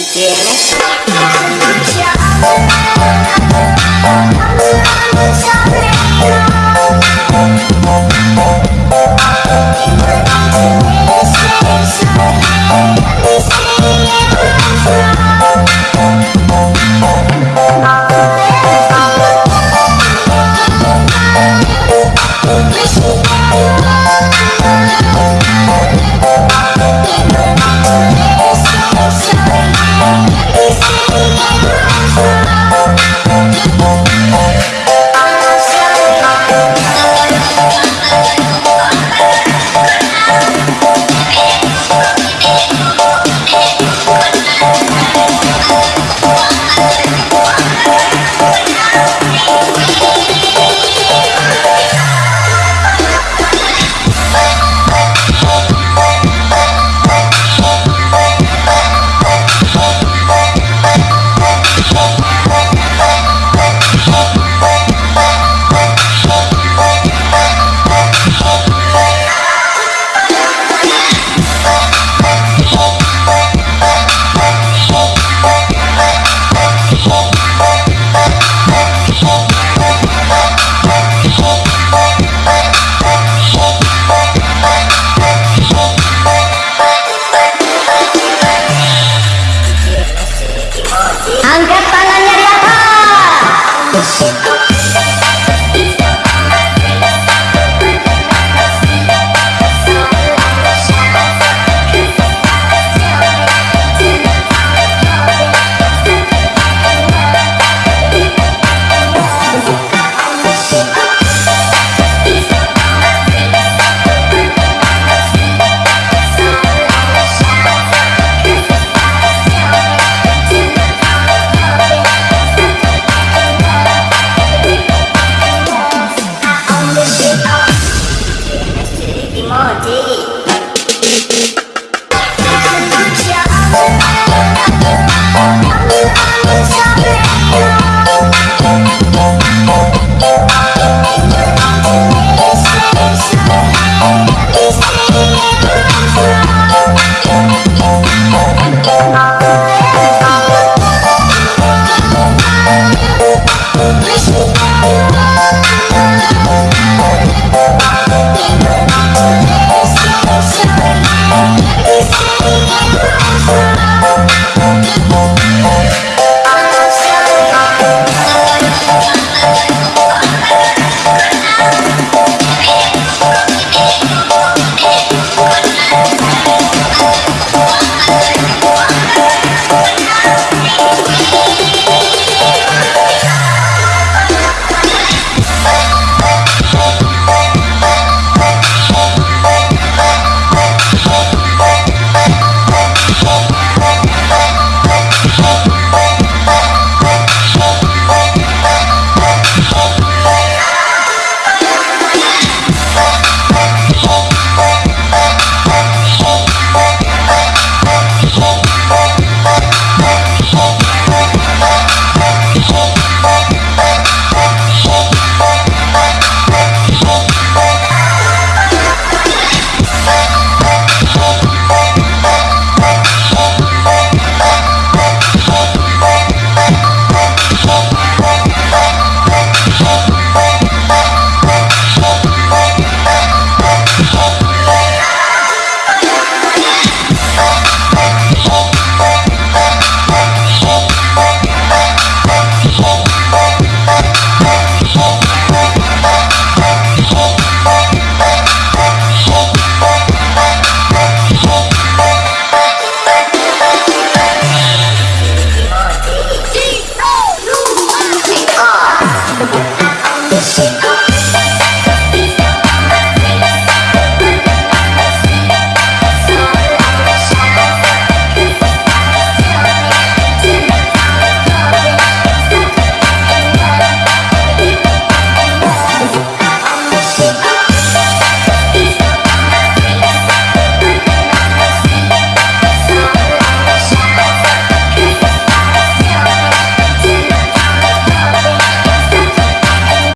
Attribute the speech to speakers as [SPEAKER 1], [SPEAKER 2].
[SPEAKER 1] insieme. Angkat